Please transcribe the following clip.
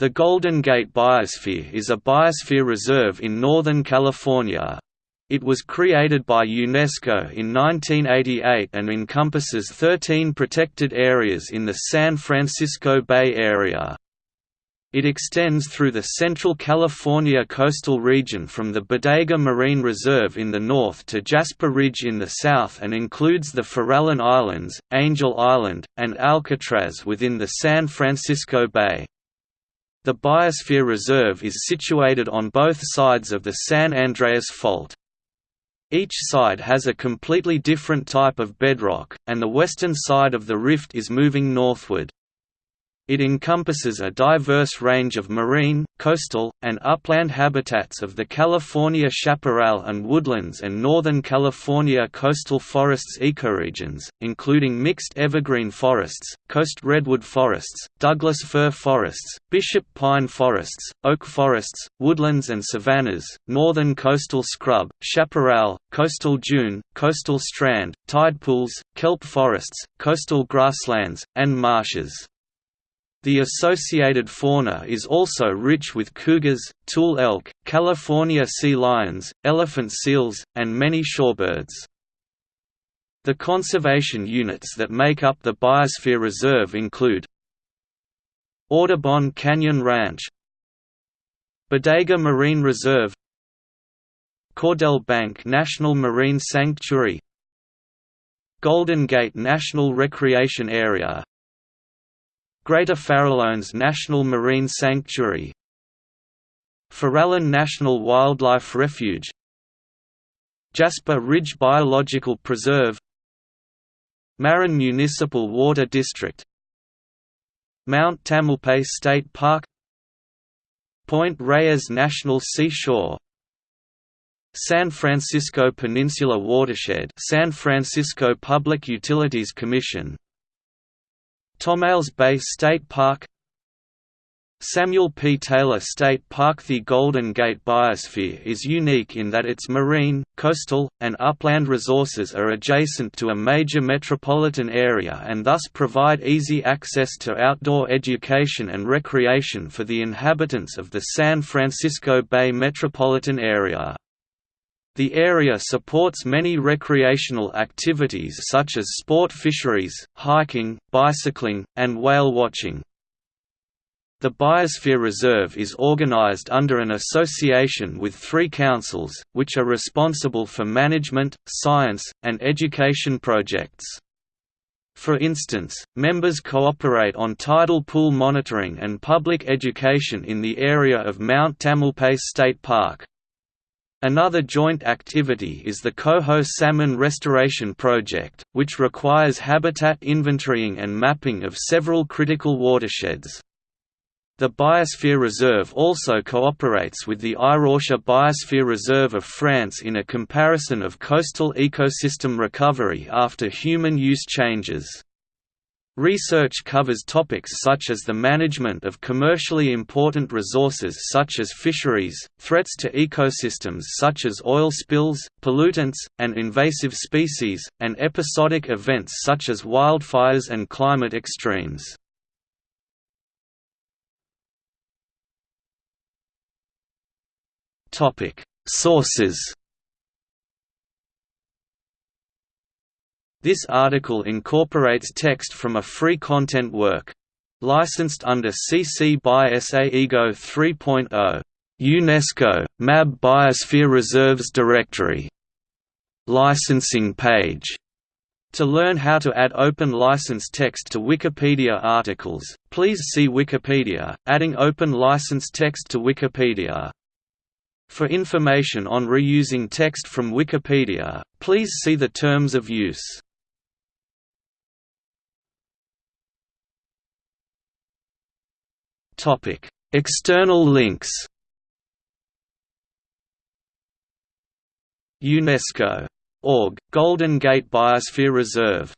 The Golden Gate Biosphere is a biosphere reserve in Northern California. It was created by UNESCO in 1988 and encompasses 13 protected areas in the San Francisco Bay Area. It extends through the Central California coastal region from the Bodega Marine Reserve in the north to Jasper Ridge in the south and includes the Farallon Islands, Angel Island, and Alcatraz within the San Francisco Bay. The Biosphere Reserve is situated on both sides of the San Andreas Fault. Each side has a completely different type of bedrock, and the western side of the rift is moving northward. It encompasses a diverse range of marine, coastal, and upland habitats of the California chaparral and woodlands and Northern California coastal forests ecoregions, including mixed evergreen forests, coast redwood forests, Douglas fir forests, bishop pine forests, oak forests, woodlands and savannas, northern coastal scrub, chaparral, coastal dune, coastal strand, tide pools, kelp forests, coastal grasslands, and marshes. The associated fauna is also rich with cougars, tule elk, California sea lions, elephant seals, and many shorebirds. The conservation units that make up the Biosphere Reserve include Audubon Canyon Ranch Bodega Marine Reserve Cordell Bank National Marine Sanctuary Golden Gate National Recreation Area Greater Farallones National Marine Sanctuary Farallon National Wildlife Refuge Jasper Ridge Biological Preserve Marin Municipal Water District Mount Tamalpais State Park Point Reyes National Seashore San Francisco Peninsula Watershed San Francisco Public Utilities Commission Tomales Bay State Park Samuel P. Taylor State Park The Golden Gate Biosphere is unique in that its marine, coastal, and upland resources are adjacent to a major metropolitan area and thus provide easy access to outdoor education and recreation for the inhabitants of the San Francisco Bay metropolitan area. The area supports many recreational activities such as sport fisheries, hiking, bicycling, and whale watching. The Biosphere Reserve is organized under an association with three councils, which are responsible for management, science, and education projects. For instance, members cooperate on tidal pool monitoring and public education in the area of Mount Tamalpais State Park. Another joint activity is the Coho Salmon Restoration Project, which requires habitat inventorying and mapping of several critical watersheds. The Biosphere Reserve also cooperates with the Iroise Biosphere Reserve of France in a comparison of coastal ecosystem recovery after human use changes. Research covers topics such as the management of commercially important resources such as fisheries, threats to ecosystems such as oil spills, pollutants, and invasive species, and episodic events such as wildfires and climate extremes. Sources This article incorporates text from a free content work. Licensed under CC by SA IGO 3.0. UNESCO, MAB Biosphere Reserves Directory. Licensing page. To learn how to add open license text to Wikipedia articles, please see Wikipedia, adding open license text to Wikipedia. For information on reusing text from Wikipedia, please see the Terms of Use. Topic: External links. UNESCO. Org, Golden Gate Biosphere Reserve